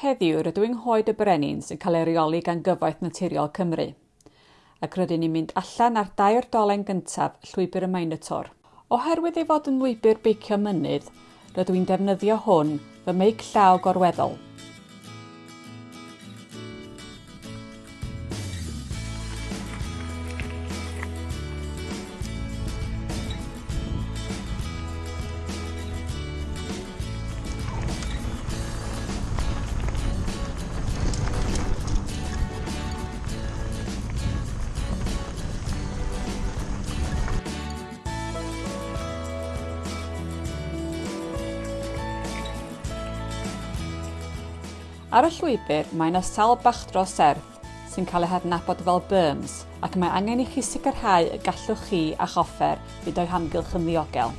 Heddiw rydw i'n hoed y brenin sy'n cael ei reoli gan Gyfoeth Naturiol Cymru ac rydyn ni'n mynd allan ar dair dolen gyntaf llwybr y Minotaur. Oherwydd ei fod yn lwybr beicio mynydd, rydw i'n defnyddio hwn fy meic llaw gorweddol – Ar y llwybr mae yna sawl bach dros serth sy'n cael eu hadnabod fel berms ac mae angen i chi sicrhau y gallwch chi a choffer fynd o'i hamgylch yn ddiogel.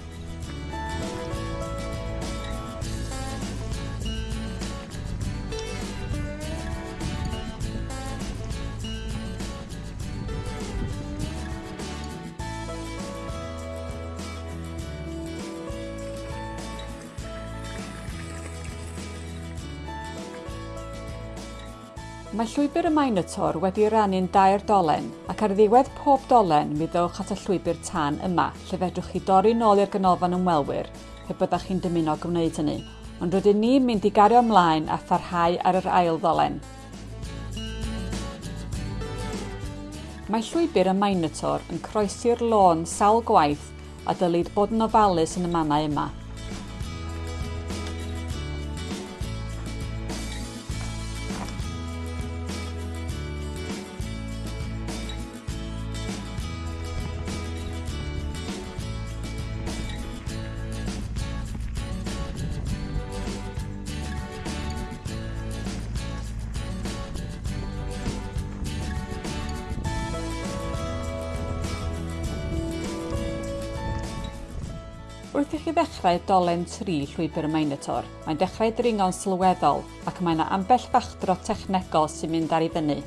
Mae llwybr y Minotaur wedi rannu'n dair dolen ac ar ddiwedd pob dolen mi ddewch at y llwybr tan yma lle fedrwch chi dorri nôl i'r ganolfan ymwelwyr pe byddach chi'n dymuno gwneud hynny. Ond rydyn ni'n mynd i gario ymlaen a pharhau ar yr ail ddolen. Mae llwybr y Minotaur yn croesi'r lôn sawl gwaith a dylid bod yn ofalus yn y mannau yma. Wrth i chi ddechrau dolen tri llwybr y Minotaur, mae'n dechrau dringo'n sylweddol ac mae yna ambell fachdro technegol sy'n mynd ar ei fyny.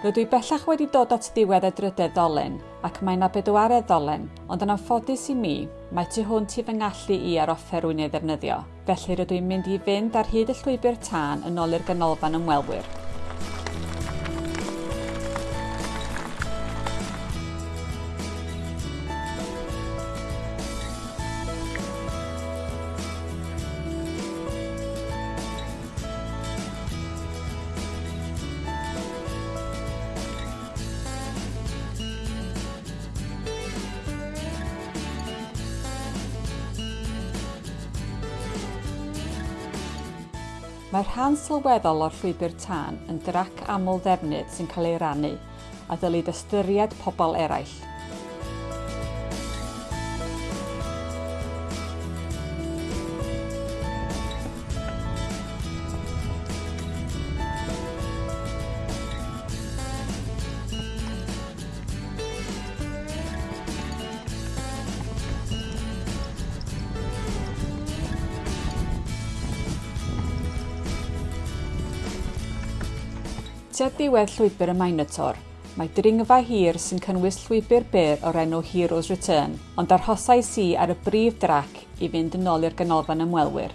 Rydw i bellach wedi dod at ddiwedd drydedd ddolen ac mae na bedwaredd ddolen, ond yn anffodus i mi, mae tu hwnt i fy ngallu i ar offer rwy'n ei ddefnyddio. Felly rydw i'n mynd i fynd ar hyd y llwybr tân yn ôl i'r ganolfan ymwelwyr. Mae'r rhan sylweddol o'r llwybr tân yn drac aml ddefnydd sy'n cael ei rannu a ddylid ystyried pobl eraill. tua diwedd llwybr y Minotaur, mae dringfa hir sy'n cynnwys llwybr byr o'r enw Heroes Return, ond arhosais i ar y brif drac i fynd yn ôl i'r ganolfan ymwelwyr.